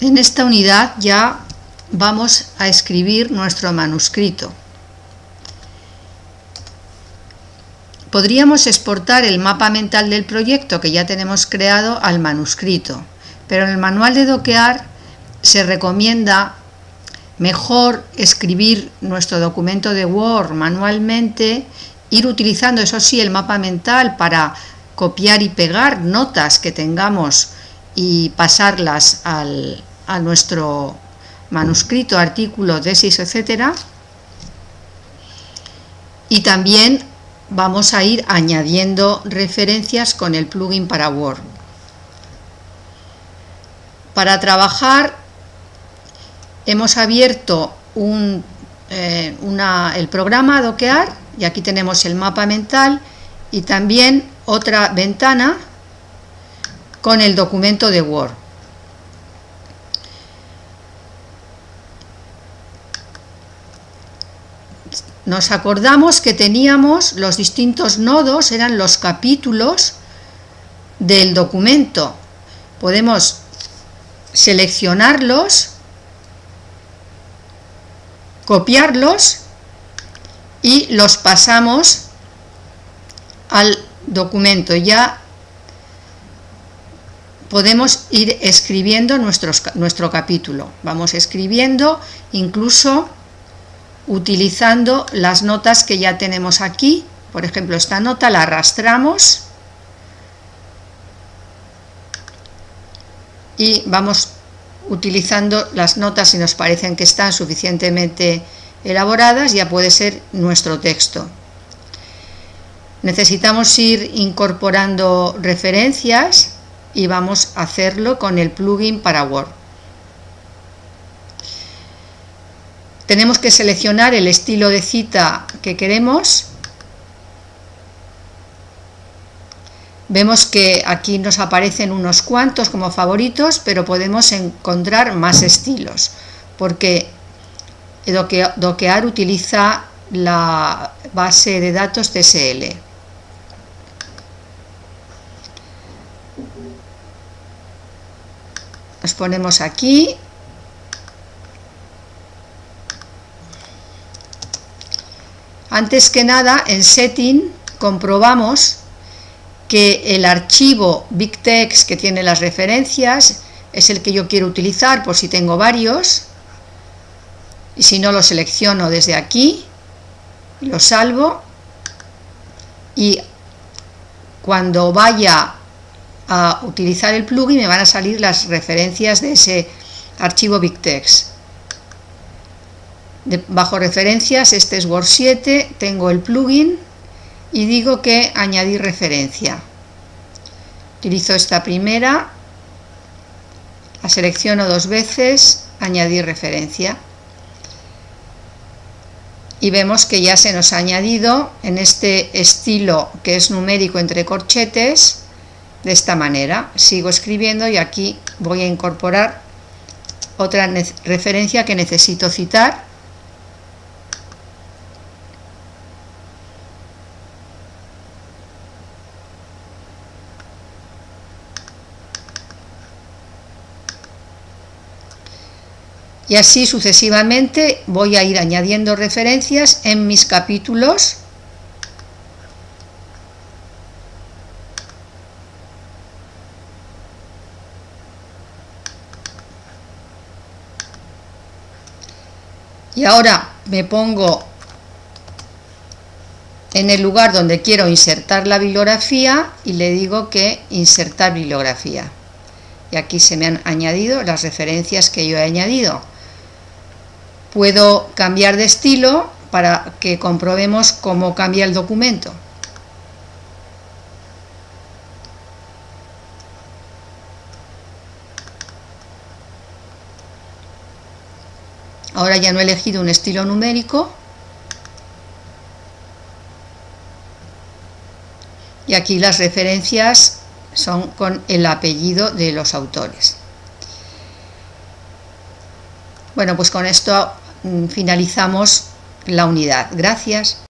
En esta unidad ya vamos a escribir nuestro manuscrito. Podríamos exportar el mapa mental del proyecto que ya tenemos creado al manuscrito, pero en el manual de doquear se recomienda mejor escribir nuestro documento de Word manualmente, ir utilizando, eso sí, el mapa mental para copiar y pegar notas que tengamos y pasarlas al, a nuestro manuscrito, artículo, tesis, etcétera. Y también vamos a ir añadiendo referencias con el plugin para Word. Para trabajar hemos abierto un, eh, el programa Doquear y aquí tenemos el mapa mental y también otra ventana con el documento de Word. Nos acordamos que teníamos los distintos nodos, eran los capítulos del documento. Podemos seleccionarlos, copiarlos y los pasamos al documento. Ya podemos ir escribiendo nuestro capítulo. Vamos escribiendo incluso utilizando las notas que ya tenemos aquí. Por ejemplo, esta nota la arrastramos y vamos utilizando las notas si nos parecen que están suficientemente elaboradas, ya puede ser nuestro texto. Necesitamos ir incorporando referencias y vamos a hacerlo con el plugin para Word. Tenemos que seleccionar el estilo de cita que queremos. Vemos que aquí nos aparecen unos cuantos como favoritos, pero podemos encontrar más estilos, porque Doquear utiliza la base de datos TSL. Nos ponemos aquí Antes que nada, en Setting comprobamos que el archivo BigText que tiene las referencias es el que yo quiero utilizar por si tengo varios. Y si no lo selecciono desde aquí, lo salvo. Y cuando vaya a utilizar el plugin me van a salir las referencias de ese archivo Bajo referencias, este es Word 7, tengo el plugin y digo que añadir referencia. Utilizo esta primera, la selecciono dos veces, añadir referencia. Y vemos que ya se nos ha añadido en este estilo que es numérico entre corchetes, de esta manera. Sigo escribiendo y aquí voy a incorporar otra referencia que necesito citar y así sucesivamente voy a ir añadiendo referencias en mis capítulos. Y ahora me pongo en el lugar donde quiero insertar la bibliografía y le digo que insertar bibliografía. Y aquí se me han añadido las referencias que yo he añadido Puedo cambiar de estilo para que comprobemos cómo cambia el documento. Ahora ya no he elegido un estilo numérico. Y aquí las referencias son con el apellido de los autores. Bueno, pues con esto finalizamos la unidad. Gracias.